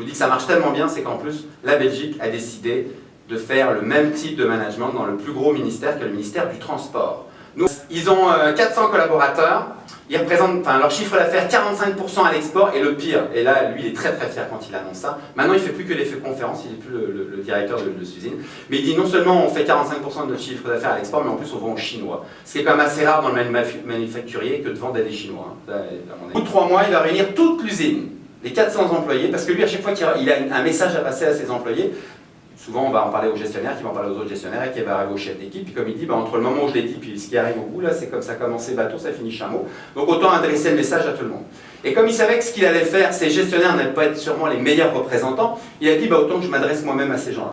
Je vous dis que ça marche tellement bien, c'est qu'en plus, la Belgique a décidé de faire le même type de management dans le plus gros ministère que le ministère du Transport. Ils ont 400 collaborateurs, ils représentent, enfin, leur chiffre d'affaires 45% à l'export et le pire, et là lui il est très très fier quand il annonce ça, maintenant il ne fait plus que les conférences, il n'est plus le, directeur de, de usine, mais il dit non seulement on fait 45% de notre chiffre d'affaires à l'export, mais en plus on vend aux Chinois. Ce qui est quand même assez rare dans le manufacturier que de vendre à des Chinois. Hein. Au bout de trois mois, il va réunir toute l'usine, les 400 employés, parce que lui à chaque fois qu'il a un message à passer à ses employés, souvent on va en parler au gestionnaire, qui va en parler aux autres gestionnaires et qui va arriver au chef d'équipe. Puis comme il dit, bah, entre le moment où je l'ai dit puis ce qui arrive au bout, là, c'est comme ça commencé bateau, ça finit chameau. Donc autant adresser le message à tout le monde. Et comme il savait que ce qu'il allait faire, ces gestionnaires n'allaient pas être sûrement les meilleurs représentants, il a dit, bah, autant que je m'adresse moi-même à ces gens-là.